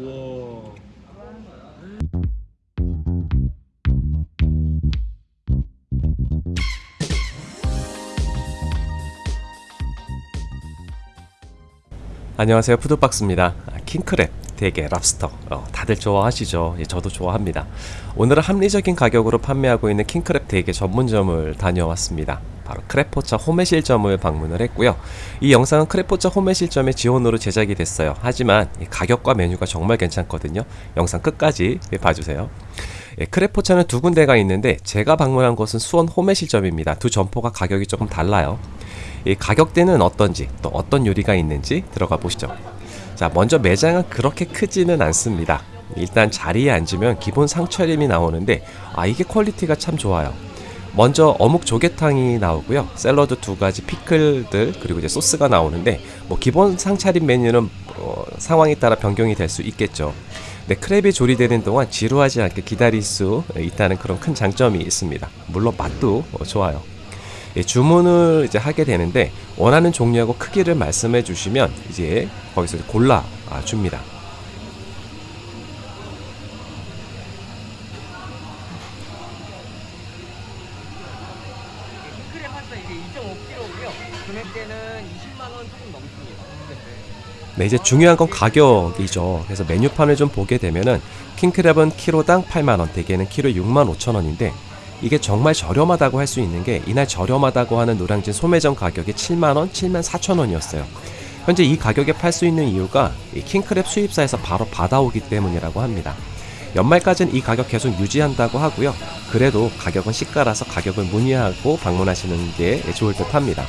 우와. 안녕하세요. 푸드박스입니다. 아, 킹크랩 대게 랍스터. 어, 다들 좋아하시죠? 예, 저도 좋아합니다. 오늘은 합리적인 가격으로 판매하고 있는 킹크랩 대게 전문점을 다녀왔습니다 바로 크랩포차 홈의 실점을 방문을 했고요. 이 영상은 크랩포차 호매실점의 지원으로 제작이 됐어요. 하지만 이 가격과 메뉴가 정말 괜찮거든요. 영상 끝까지 예, 봐주세요. 예, 크랩포차는 두 군데가 있는데 제가 방문한 곳은 수원 호매실점입니다. 두 점포가 가격이 조금 달라요. 이 가격대는 어떤지 또 어떤 요리가 있는지 들어가 보시죠. 자 먼저 매장은 그렇게 크지는 않습니다. 일단 자리에 앉으면 기본 상차림이 나오는데 아 이게 퀄리티가 참 좋아요 먼저 어묵 조개탕이 나오고요. 샐러드 두 가지 피클들 그리고 이제 소스가 나오는데 뭐 기본 상차림 메뉴는 어, 상황에 따라 변경이 될 수 있겠죠. 네, 크랩이 조리되는 동안 지루하지 않게 기다릴 수 있다는 그런 큰 장점이 있습니다. 물론 맛도 어, 좋아요. 예, 주문을 이제 하게 되는데 원하는 종류하고 크기를 말씀해 주시면 이제 거기서 골라 아, 줍니다. 이게 2.5kg고요. 금액대는 20만 원 조금 넘습니다. 네, 이제 중요한 건 가격이죠. 그래서 메뉴판을 좀 보게 되면은 킹크랩은 키로당 8만 원, 대게는 키로에 6만 5천 원인데 이게 정말 저렴하다고 할 수 있는 게 이날 저렴하다고 하는 노량진 소매점 가격이 7만 원, 7만 4천 원이었어요. 현재 이 가격에 팔 수 있는 이유가 이 킹크랩 수입사에서 바로 받아오기 때문이라고 합니다. 연말까지는 이 가격 계속 유지한다고 하고요. 그래도 가격은 시가라서 가격을 문의하고 방문하시는 게 좋을 듯 합니다.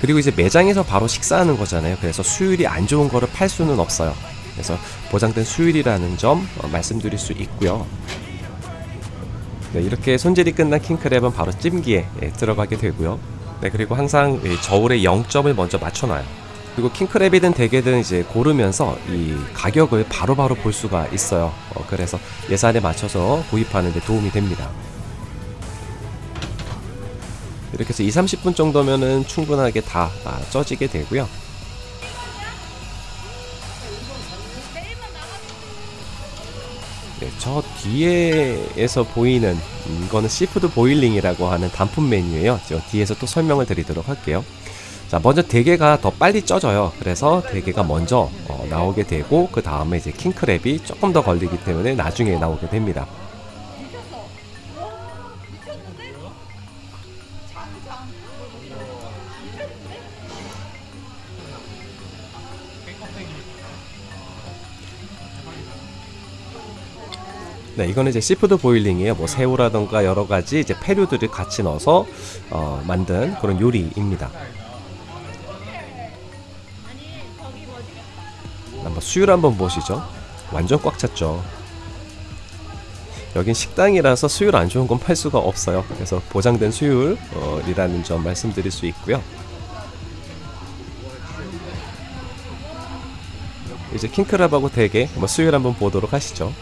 그리고 이제 매장에서 바로 식사하는 거잖아요. 그래서 수율이 안 좋은 거를 팔 수는 없어요. 그래서 보장된 수율이라는 점 어, 말씀드릴 수 있고요. 네, 이렇게 손질이 끝난 킹크랩은 바로 찜기에 예, 들어가게 되고요. 네, 그리고 항상 이 저울에 0점을 먼저 맞춰놔요. 그리고 킹크랩이든 대게든 이제 고르면서 이 가격을 바로 바로 볼 수가 있어요. 어, 그래서 예산에 맞춰서 구입하는 데 도움이 됩니다. 이렇게 해서 2, 30분 정도면은 충분하게 다 아, 쪄지게 되고요. 네, 저 뒤에에서 보이는 음, 이거는 seafood boiling이라고 하는 단품 메뉴예요. 저 뒤에서 또 설명을 드리도록 할게요. 자, 먼저 대게가 더 빨리 쪄져요. 그래서 대게가 먼저 어, 나오게 되고 그 다음에 이제 킹크랩이 조금 더 걸리기 때문에 나중에 나오게 됩니다. 네, 이거는 이제 seafood boiling이에요. 뭐 새우라던가 여러 가지 이제 패류들을 같이 넣어서 어, 만든 그런 요리입니다. 수율 한번 보시죠. 완전 꽉 찼죠. 여긴 식당이라서 수율 안 좋은 건 팔 수가 없어요. 그래서 보장된 수율이라는 점 말씀드릴 수 있고요. 이제 킹크랩하고 대게 수율 한번 보도록 하시죠.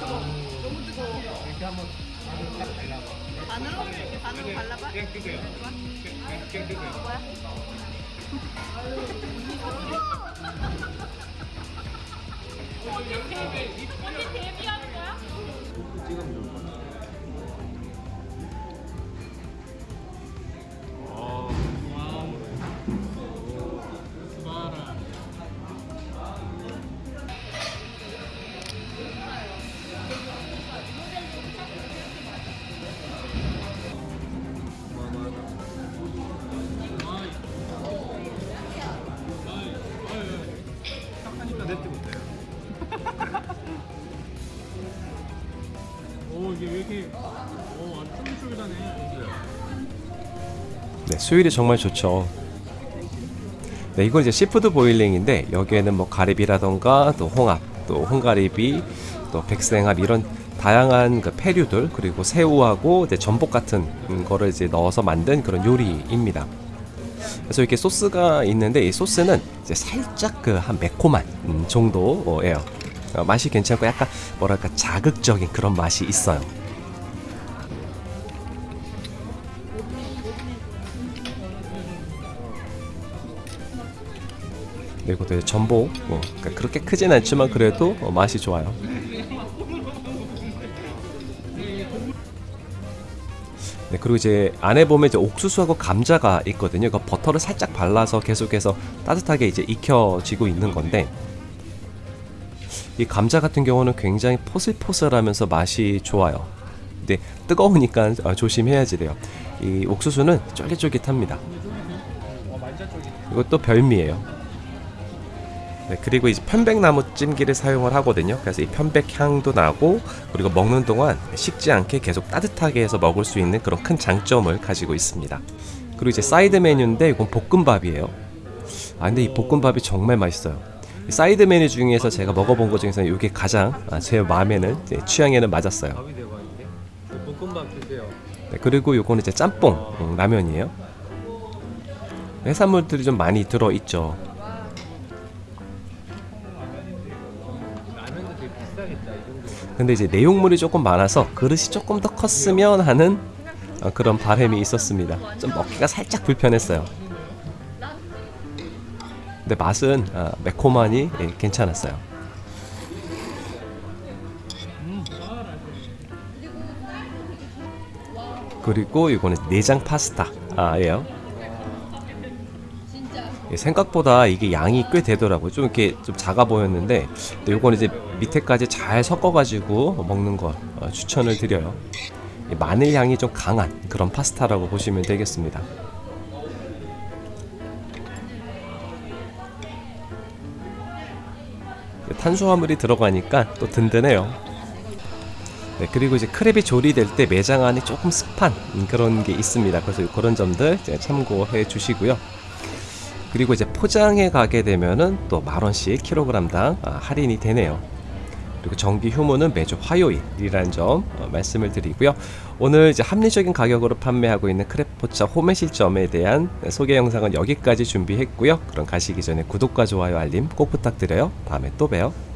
이렇게 한번 반으로 딱 발라봐. 이렇게 반으로 발라봐? 그냥 뜨세요. 그냥 뜨세요. 뭐야? 언니 데뷔하는 거야? 오 이게 왜 이렇게 오 완전 쫄깃쫄깃하네. 네, 수율이 정말 좋죠. 네, 이건 이제 seafood boiling인데 여기에는 뭐 가리비라던가 또 홍합, 또 홍가리비, 또 백생합 이런 다양한 그 패류들 그리고 새우하고 이제 전복 같은 음, 거를 이제 넣어서 만든 그런 요리입니다. 그래서 이렇게 소스가 있는데 이 소스는 이제 살짝 그 한 매콤한 음, 정도예요. 어, 맛이 괜찮고 약간 뭐랄까 자극적인 그런 맛이 있어요. 네, 이것도 전복 뭐 그러니까 그렇게 크진 않지만 그래도 어, 맛이 좋아요. 네, 그리고 이제 안에 보면 이제 옥수수하고 감자가 있거든요. 그 버터를 살짝 발라서 계속해서 따뜻하게 이제 익혀지고 있는 건데 이 감자 같은 경우는 굉장히 포슬포슬하면서 맛이 좋아요. 근데 뜨거우니까 어, 조심해야지 돼요. 이 옥수수는 쫄깃쫄깃합니다. 이것도 별미예요. 네, 그리고 이제 편백나무 찜기를 사용을 하거든요. 그래서 이 편백 향도 나고 그리고 먹는 동안 식지 않게 계속 따뜻하게 해서 먹을 수 있는 그런 큰 장점을 가지고 있습니다. 그리고 이제 사이드 메뉴인데 이건 볶음밥이에요. 아 근데 이 볶음밥이 정말 맛있어요. 이 사이드 메뉴 중에서 제가 먹어본 것 중에서 이게 가장 아, 제 마음에는 제 취향에는 맞았어요. 네, 그리고 요거는 이제 짬뽕 음, 라면이에요. 해산물들이 좀 많이 들어 있죠. 라면도 되게 비싸겠다 이 정도. 근데 이제 내용물이 조금 많아서 그릇이 조금 더 컸으면 하는 어, 그런 바람이 있었습니다. 좀 먹기가 살짝 불편했어요. 근데 맛은 아, 매콤하니 예, 괜찮았어요. 그리고 이거는 내장 파스타예요. 예, 생각보다 이게 양이 꽤 되더라고요. 좀 이렇게 좀 작아 보였는데, 근데 요거는 이제 밑에까지 잘 섞어 가지고 먹는 걸 어, 추천을 드려요. 이 마늘 향이 좀 강한 그런 파스타라고 보시면 되겠습니다. 탄수화물이 들어가니까 또 든든해요. 네, 그리고 이제 크랩이 조리될 때 매장 안이 조금 습한 음, 그런 게 있습니다. 그래서 그런 점들 참고해 주시고요. 그리고 이제 포장해 가게 되면은 또 만 원씩 킬로그램당 아, 할인이 되네요. 그리고 정기 휴무는 매주 화요일이라는 점 어, 말씀을 드리고요. 오늘 이제 합리적인 가격으로 판매하고 있는 크랩포차 호매실점에 대한 소개 영상은 여기까지 준비했고요. 그럼 가시기 전에 구독과 좋아요 알림 꼭 부탁드려요. 다음에 또 봬요.